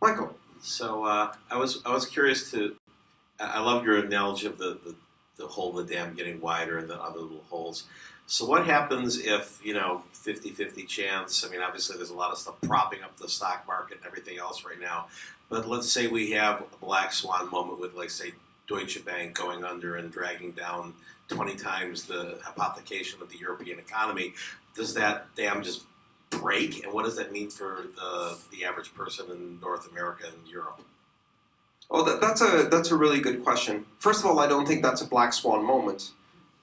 Michael. So uh, I was I was curious to. I love your analogy of the, the, the hole in the dam getting wider and the other little holes. So what happens if you know 50-50 chance? I mean, obviously there's a lot of stuff propping up the stock market and everything else right now. But let's say we have a black swan moment with, like, say, Deutsche Bank going under and dragging down 20 times the hypothecation of the European economy. Does that dam just break? And what does that mean for the, the average person in North America and Europe? Oh, that, that's a that's a really good question. First of all, I don't think that's a black swan moment.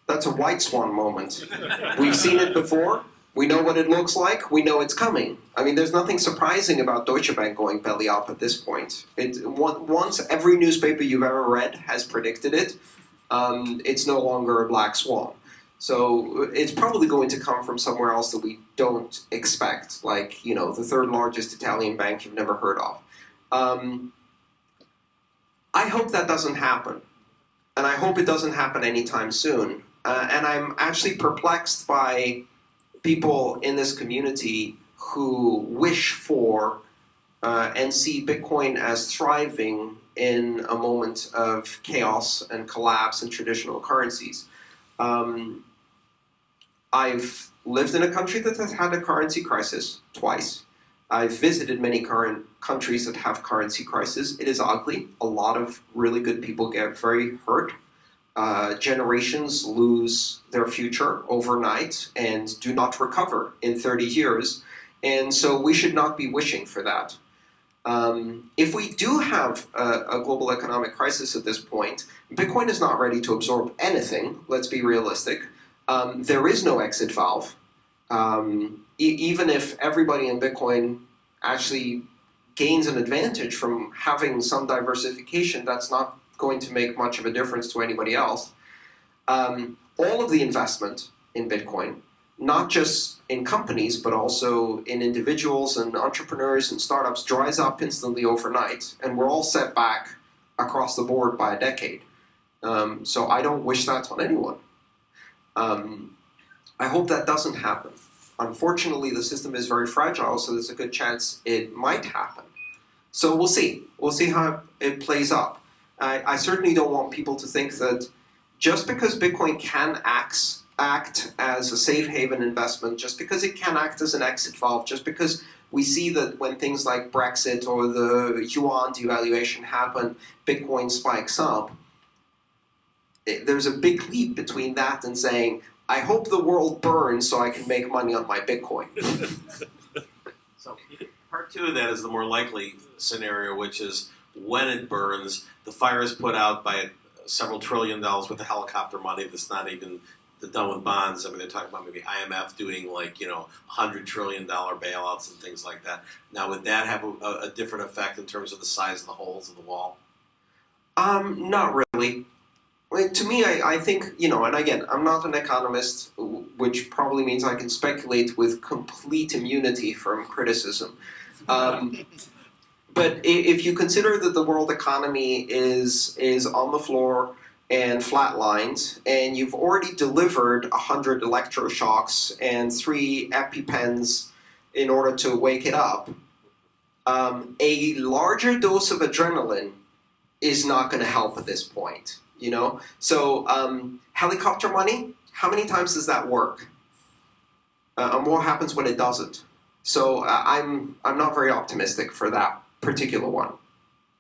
That's a white swan moment. We've seen it before. We know what it looks like. We know it's coming. I mean, there's nothing surprising about Deutsche Bank going belly up at this point. It once every newspaper you've ever read has predicted it. Um, it's no longer a black swan. So it's probably going to come from somewhere else that we don't expect, like you know the third largest Italian bank you've never heard of. Um, I hope that doesn't happen, and I hope it doesn't happen anytime soon. Uh, and I'm actually perplexed by people in this community who wish for uh, and see Bitcoin as thriving in a moment of chaos and collapse in traditional currencies. Um, I've lived in a country that has had a currency crisis twice. I've visited many current countries that have currency crises. It is ugly. A lot of really good people get very hurt. Uh, generations lose their future overnight and do not recover in 30 years. And so we should not be wishing for that. Um, if we do have a, a, global economic crisis at this point, Bitcoin is not ready to absorb anything, let's be realistic. Um, there is no exit valve. Um, e even if everybody in Bitcoin actually gains an advantage from having some diversification, that's not going to make much of a difference to anybody else. Um, all of the investment in Bitcoin, not just in companies, but also in individuals and entrepreneurs and startups, dries up instantly overnight, and we're all set back across the board by a decade. Um, so I don't wish that on anyone. Um, I hope that doesn't happen. Unfortunately, the system is very fragile, so there's a good chance it might happen. So we'll see. We'll see how it plays out. I, I certainly don't want people to think that just because Bitcoin can act, act as a safe haven investment, just because it can act as an exit valve, just because we see that when things like Brexit or the yuan devaluation happen, Bitcoin spikes up. Eh, there's a big leap between that and saying, I hope the world burns so I can make money on my Bitcoin. so part two of that is the more likely scenario, which is when it burns, the fire is put out by several trillion dollars worth of helicopter money that's not even done with bonds. I mean, they're talking about maybe IMF doing like you know hundred trillion dollar bailouts and things like that. Now, would that have a, a, different effect in terms of the size of the holes in the wall? Um, not really. to me, I, I think you know, and again, I'm not an economist, which probably means I can speculate with complete immunity from criticism. Um, but if you consider that the world economy is is on the floor and flatlined, and you've already delivered 100 electroshocks and three EpiPens in order to wake it up, um, a larger dose of adrenaline is not going to help at this point. You know, so um, helicopter money. How many times does that work? Uh, and what happens when it doesn't? So uh, I'm I'm not very optimistic for that particular one.